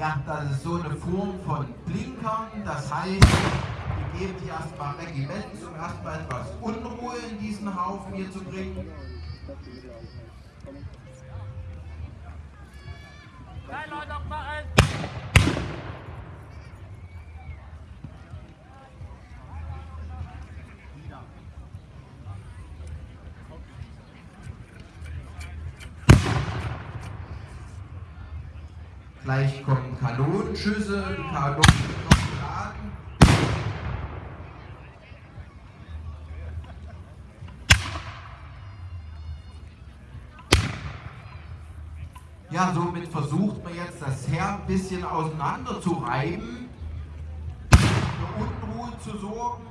Ja, das ist so eine Form von Blinkern, das heißt, wir geben die erstmal Regiments, um erstmal etwas Unruhe in diesen Haufen hier zu bringen. Nein, Leute, aufmachen! Gleich kommen Kanonenschüsse, die Kanonen noch geladen. Ja, somit versucht man jetzt das Heer ein bisschen auseinander zu reiben, für Unruhe zu sorgen.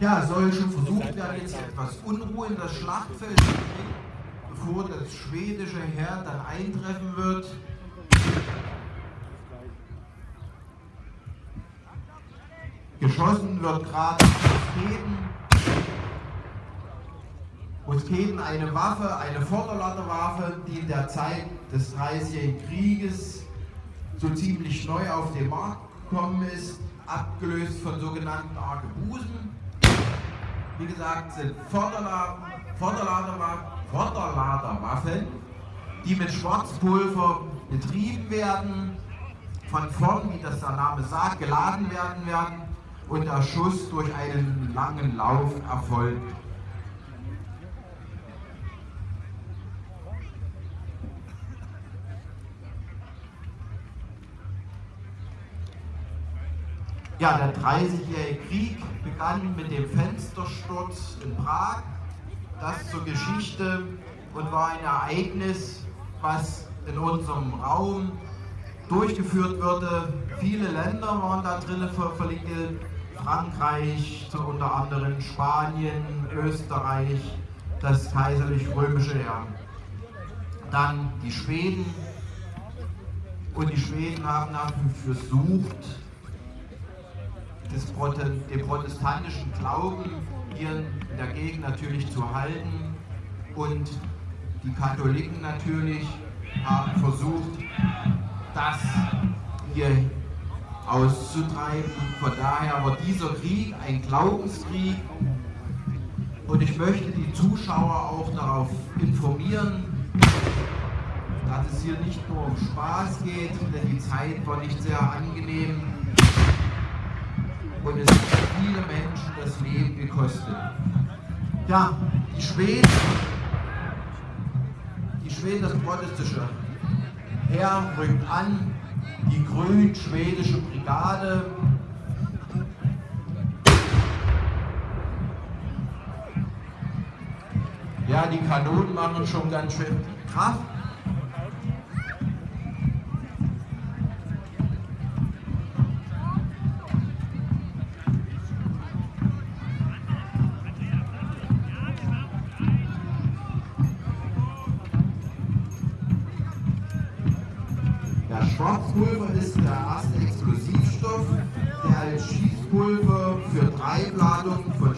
Ja, soll schon versucht werden, jetzt etwas Unruhe in das Schlachtfeld zu bringen, bevor das schwedische Heer dann eintreffen wird. Geschossen wird gerade Musketen. Musketen eine Waffe, eine Vorderladerwaffe, die in der Zeit des Dreißigjährigen Krieges so ziemlich neu auf den Markt gekommen ist, abgelöst von sogenannten Arkebusen. Wie gesagt, sind Vorderla Vorderladerwa Vorderladerwaffen, die mit Schwarzpulver betrieben werden, von vorn, wie das der Name sagt, geladen werden werden und der Schuss durch einen langen Lauf erfolgt. Ja, der 30-jährige Krieg begann mit dem Fenstersturz in Prag. Das zur Geschichte und war ein Ereignis, was in unserem Raum durchgeführt wurde. Viele Länder waren da drin verwickelt. Frankreich, unter anderem Spanien, Österreich, das kaiserlich-römische Heer. Dann die Schweden. Und die Schweden haben dafür versucht, den protestantischen Glauben hier in der Gegend natürlich zu halten. Und die Katholiken natürlich haben versucht, das hier auszutreiben. Von daher war dieser Krieg ein Glaubenskrieg. Und ich möchte die Zuschauer auch darauf informieren, dass es hier nicht nur um Spaß geht, denn die Zeit war nicht sehr angenehm und es hat viele Menschen das Leben gekostet. Ja, die Schweden, die Schweden, das protestische Heer rückt an, die grün-schwedische Brigade Ja, die Kanonen machen schon ganz schön Kraft.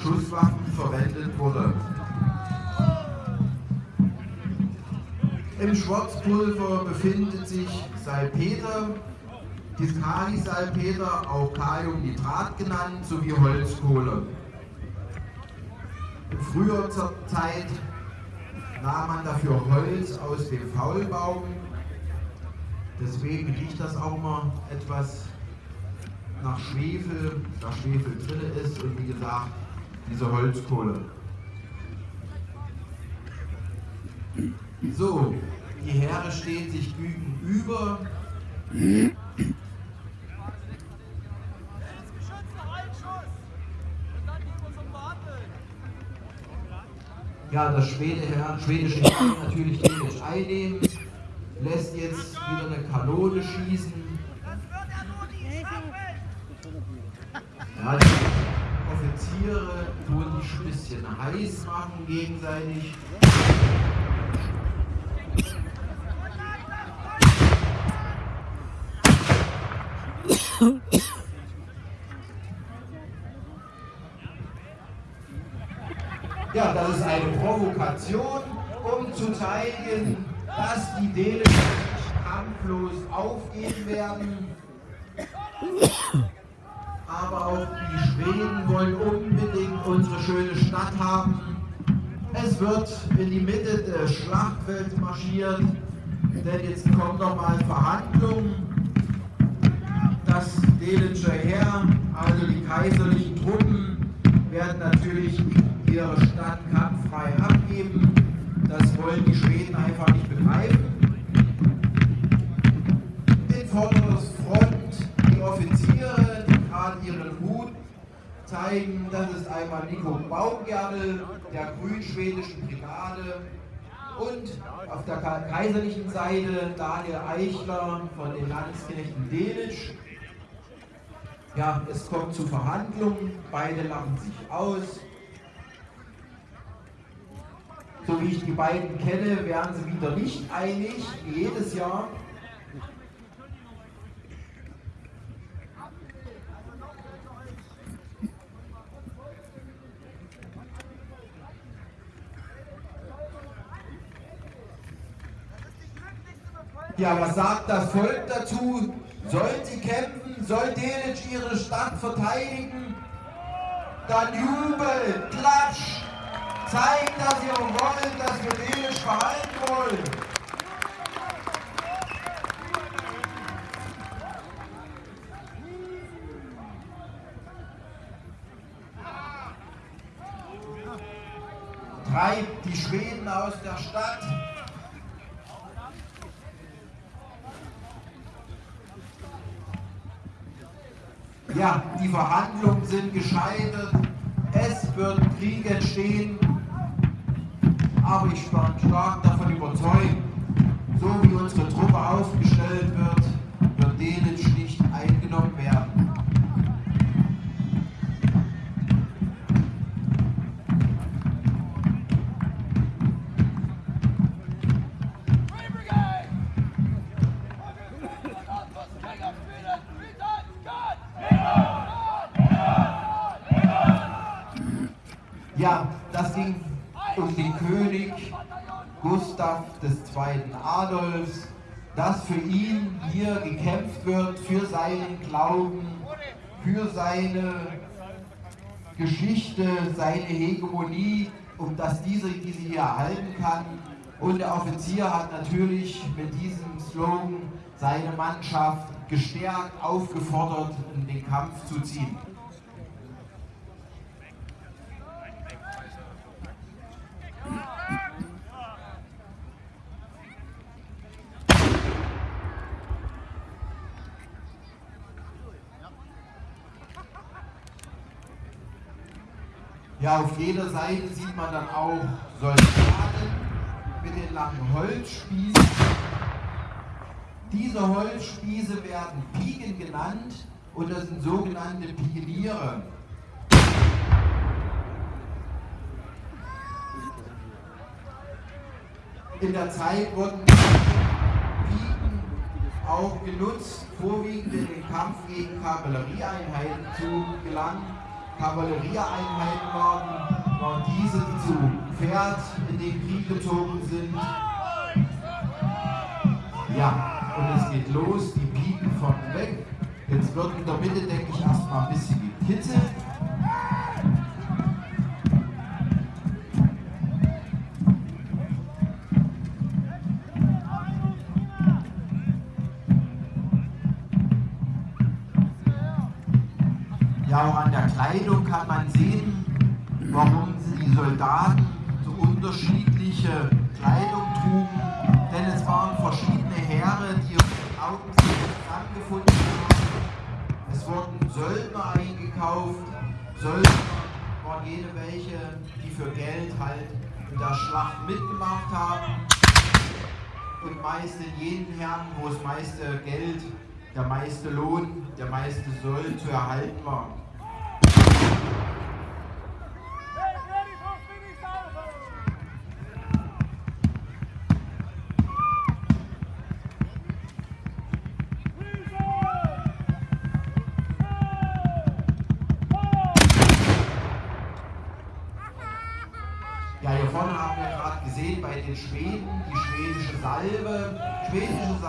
Schusswaffen verwendet wurde. Im Schwarzpulver befindet sich Salpeter, Discali-Salpeter, auch Kaliumnitrat genannt, sowie Holzkohle. In früher Zeit nahm man dafür Holz aus dem Faulbaum Deswegen riecht das auch mal etwas nach Schwefel, da Schwefel drin ist und wie gesagt, diese Holzkohle. So, die Heere stehen sich gegenüber. Ja, das Schwede Herr, schwedische Heer natürlich dänisch einnehmen, lässt jetzt wieder eine Kanone schießen. Offiziere tun die ein bisschen heiß machen gegenseitig. Ja, das ist eine Provokation, um zu zeigen, dass die Dänen kampflos aufgeben werden. Auch die Schweden wollen unbedingt unsere schöne Stadt haben. Es wird in die Mitte des Schlachtfelds marschiert, denn jetzt kommen nochmal Verhandlungen. Das dänische Heer, also die kaiserlichen Truppen, werden natürlich ihre Stadt kampffrei abgeben. Das wollen die Schweden einfach nicht begreifen. In Vorderfront die Offiziere, gerade ihren Hut zeigen. Das ist einmal Nico Baumgärtel der grün-schwedischen Brigade und auf der kaiserlichen Seite Daniel Eichler von den Landesknechten Delitzsch. Ja, es kommt zu Verhandlungen, beide lachen sich aus. So wie ich die beiden kenne, werden sie wieder nicht einig, wie jedes Jahr. Ja, was sagt das Volk dazu? Sollen sie kämpfen? Soll Delitzsch ihre Stadt verteidigen? Dann Jubel, Klatsch, zeigt, dass ihr wollt, dass wir Delitzsch verhalten wollen. Treibt die Schweden aus der Stadt. Ja, die Verhandlungen sind gescheitert. Es wird Krieg entstehen. Aber ich bin stark davon überzeugt, so wie unsere Truppe aufgestellt wird, wird denen schlicht eingenommen werden. Ja, das ging um den König Gustav II. Adolfs, dass für ihn hier gekämpft wird, für seinen Glauben, für seine Geschichte, seine Hegemonie, um dass diese diese hier erhalten kann. Und der Offizier hat natürlich mit diesem Slogan seine Mannschaft gestärkt, aufgefordert, in den Kampf zu ziehen. Ja, auf jeder Seite sieht man dann auch Soldaten mit den langen Holzspießen. Diese Holzspieße werden Piken genannt und das sind sogenannte Pikeniere. In der Zeit wurden Piken auch genutzt, vorwiegend in den Kampf gegen Kavallerieeinheiten zu gelangen. Kavallerieeinheiten waren, waren diese, die zu Pferd in den Krieg gezogen sind. Ja, und es geht los, die Piken von weg. Jetzt wird in der Mitte, denke ich, erstmal ein bisschen gekitzelt. Der Kleidung kann man sehen, warum die Soldaten so unterschiedliche Kleidung trugen. Denn es waren verschiedene Heere, die im Augenblick zusammengefunden haben. Es wurden Söldner eingekauft. Söldner waren jene welche, die für Geld halt in der Schlacht mitgemacht haben und meist in jenen Herren, wo das meiste Geld, der meiste Lohn, der meiste Soll zu erhalten war.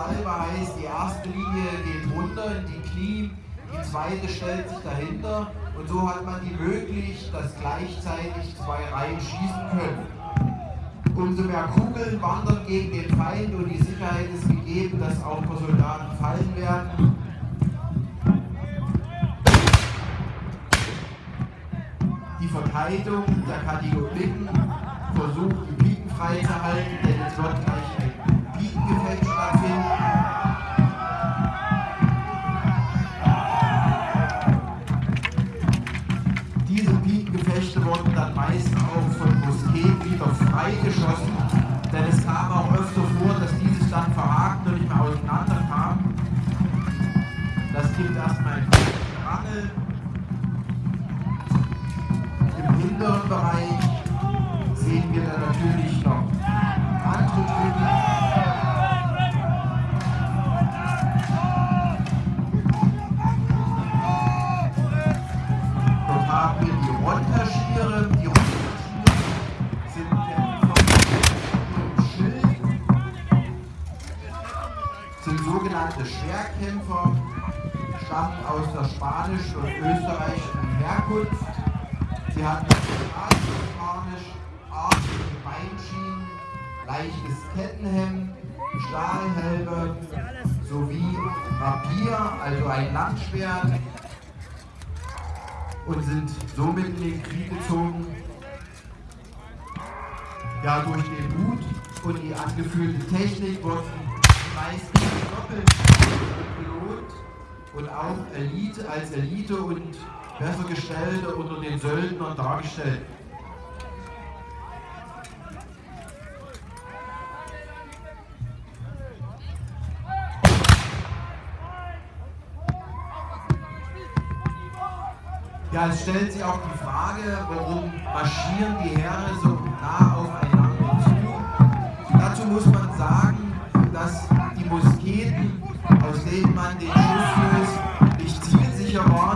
Salbe heißt, die erste Linie geht runter in die Knie, die zweite stellt sich dahinter und so hat man die möglich, dass gleichzeitig zwei Reihen schießen können. Umso mehr Kugeln wandern gegen den Feind und die Sicherheit ist gegeben, dass auch Soldaten fallen werden. Die Verteidigung der Kategorien versucht die freizuhalten, denn es wird gleich Diese Biegengefechte wurden dann meist auch von Musketen wieder freigeschossen, denn es kam auch öfter vor, dass dieses dann verhakt und nicht mehr auseinanderkam. Das gibt erstmal ein Rangel. Im hinteren Bereich sehen wir dann sogenannte Schwerkämpfer, stammen aus der spanischen und österreichischen Herkunft. Sie hatten Spanisch Beinschienen, leichtes Kettenhemd, Stahlhelme sowie Rapier, also ein Landschwert und sind somit in den Krieg gezogen. Ja, durch den Mut und die angeführte Technik wurden die meisten belohnt und auch Elite als Elite und Bessergestellte unter den Söldnern dargestellt. Ja, es stellt sich auch die Frage, warum marschieren die Heere so nah aufeinander zu. Dazu muss man sagen, man den Schuss löst, nicht zielsicher waren.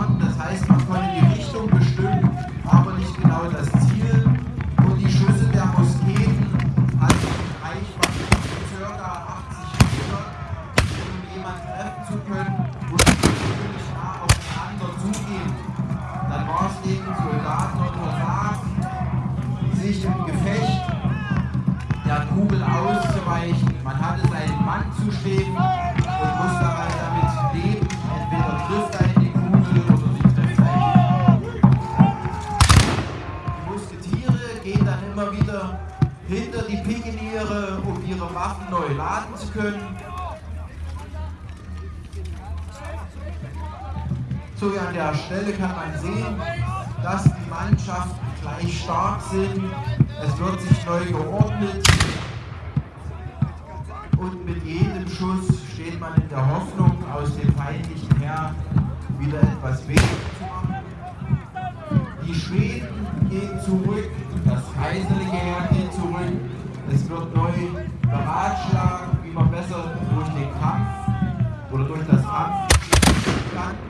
Stelle kann man sehen, dass die Mannschaften gleich stark sind. Es wird sich neu geordnet. Und mit jedem Schuss steht man in der Hoffnung, aus dem feindlichen Heer wieder etwas weniger zu machen. Die Schweden gehen zurück, das kaiserliche Heer geht zurück. Es wird neu beratschlagen, wie man besser durch den Kampf oder durch das Kampf.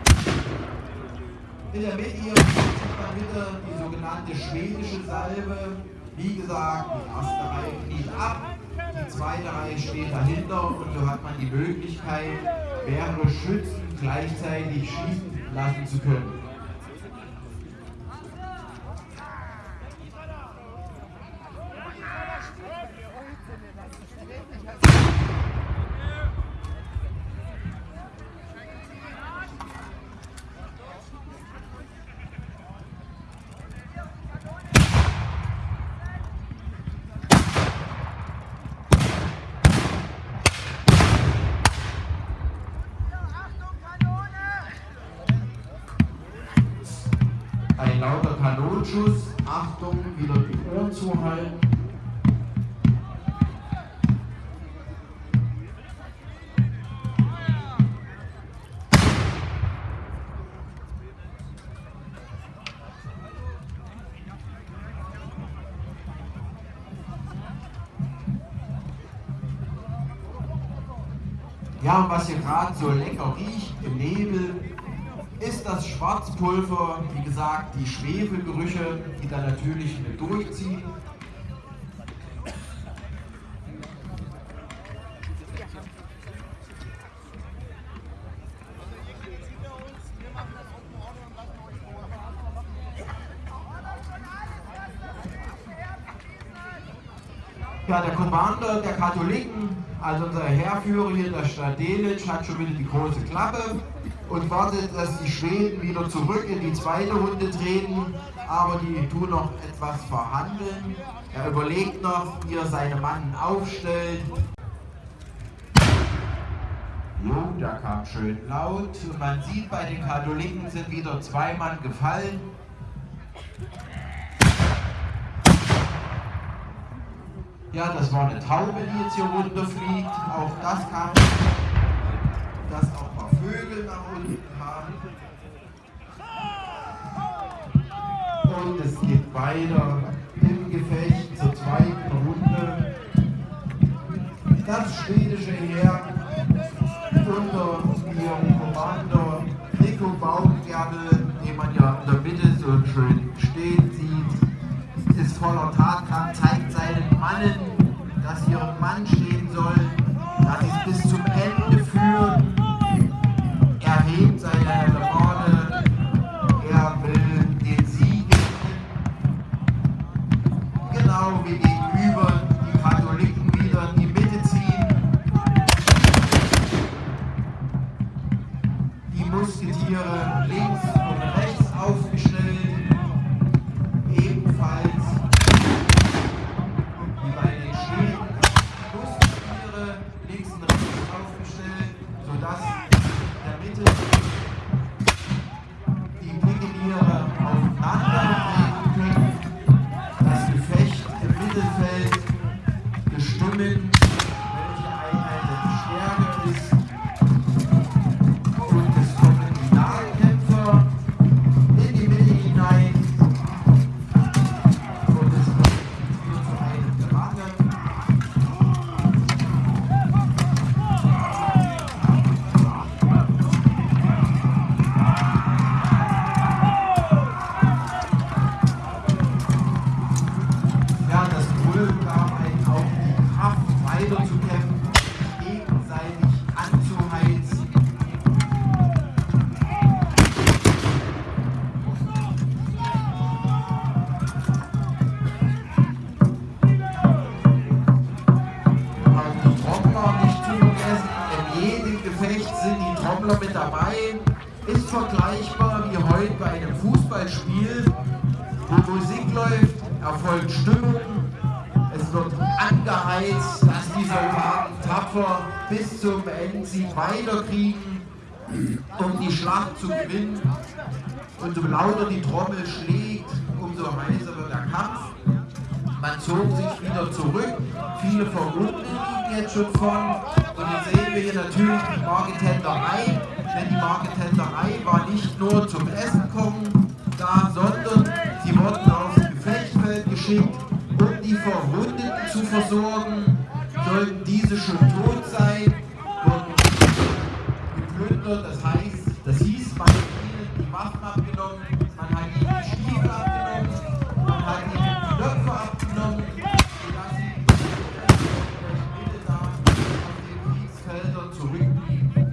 In der Mitte hier bitte die sogenannte schwedische Salbe. Wie gesagt, die erste Reihe kniet ab, die zweite Reihe steht dahinter und so hat man die Möglichkeit, mehrere Schützen gleichzeitig schießen lassen zu können. Schuss. Achtung, wieder die Ohren zuhalten. Ja, und was hier gerade so lecker riecht im Nebel, ist das Schwarzpulver, wie gesagt, die Schwefelgerüche, die da natürlich mit durchziehen. Ja, der Commander der Katholiken, also unser Heerführer hier, der Stadt Delitzsch, hat schon wieder die große Klappe und wartet, dass die Schweden wieder zurück in die zweite Runde treten, aber die tun noch etwas verhandeln. Er überlegt noch, wie er seine Mannen aufstellt. Jo, da kam schön laut man sieht, bei den Katholiken sind wieder zwei Mann gefallen. Ja, das war eine Taube, die jetzt hier runterfliegt. Auch das kam, dass auch mal Vögel nach unten kamen. Und es geht weiter im Gefecht zur zweiten Runde. Das schwedische Heer unter ihrem Kommando Nico Baumgärtel, den man ja in der Mitte so schön stehen sieht, ist voller Tatkraft, zeigt seinen Mannen, dass ihren Mann stehen Musketiere links und rechts aufgestellt, sodass der Mitte Endsieg weiterkriegen, um die Schlacht zu gewinnen. Und so lauter die Trommel schlägt, umso heißer wird der Kampf. Man zog sich wieder zurück. Viele Verwundete liegen jetzt schon von. Und jetzt sehen wir hier natürlich die Marketenderei. Denn die Marketenderei war nicht nur zum Essen kommen da, sondern sie wurden aufs Gefechtsfeld geschickt, um die Verwundeten zu versorgen. Sollten diese schon tot sein, geplündert. Das heißt, das hieß, man hat ihnen die Waffen abgenommen, man hat ihnen die Stiefel abgenommen, man hat ihnen die Knöpfe abgenommen, sodass sie Mitte da auf den Kriegsfeldern zurückblieben.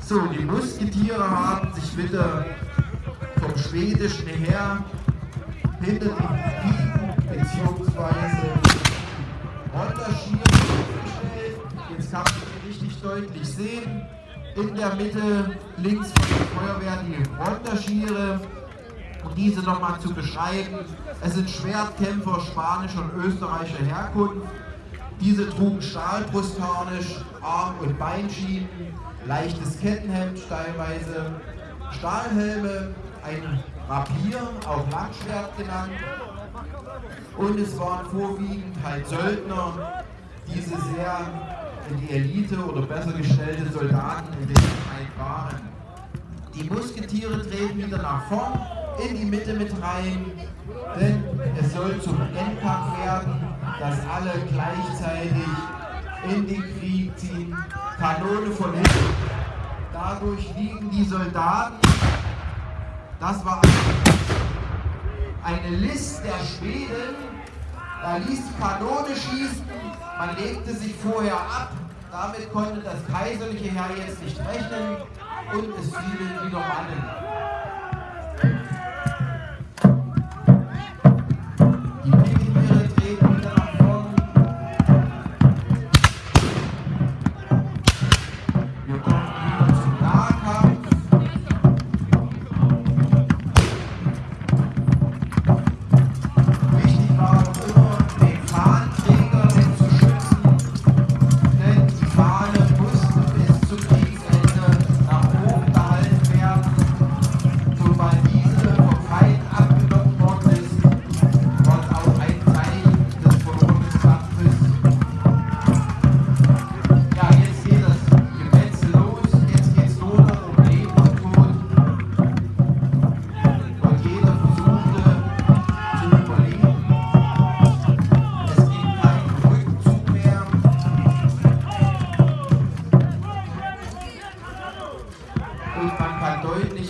So, die Musketiere haben sich wieder vom schwedischen Heer hinter die Piken bzw. Aufgestellt. Jetzt kann man richtig deutlich sehen. In der Mitte links von der Feuerwehr die Ronderschiere. Um diese nochmal zu beschreiben, es sind Schwertkämpfer spanischer und österreichischer Herkunft. Diese trugen Stahlbrustharnisch, Arm- und Beinschienen, leichtes Kettenhemd teilweise, Stahlhelme, ein Rapier, auch Langschwert genannt. Und es waren vorwiegend halt Söldner, diese sehr in die Elite oder besser gestellte Soldaten in der Zeit waren. Die Musketiere treten wieder nach vorn, in die Mitte mit rein, denn es soll zum Endkampf werden. dass alle gleichzeitig in den Krieg ziehen, Kanone von hinten. Dadurch liegen die Soldaten, das war eine List der Schweden, da ließ die Kanone schießen, man legte sich vorher ab, damit konnte das kaiserliche Heer jetzt nicht rechnen und es fielen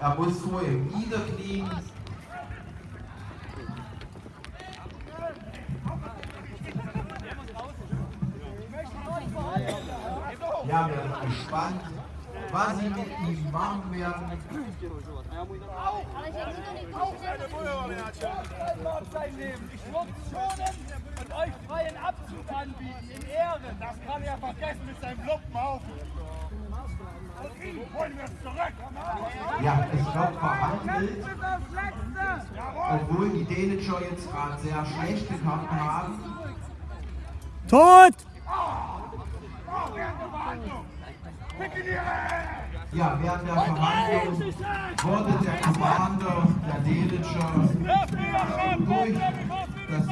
Er muss vorher niederknien. Ja, wir sind gespannt, was sie mit ihm machen werden. Ich würde schonen und euch freien Abzug anbieten, in Ehren. Das kann er vergessen mit seinem Lumpenhaufen. Holen wir es zurück. Ja, es wird verhandelt, obwohl die Dänischer jetzt gerade sehr schlecht gekannt haben. Tot! Ja, während der Verhandlung wurde der Commander der Dänischer durch das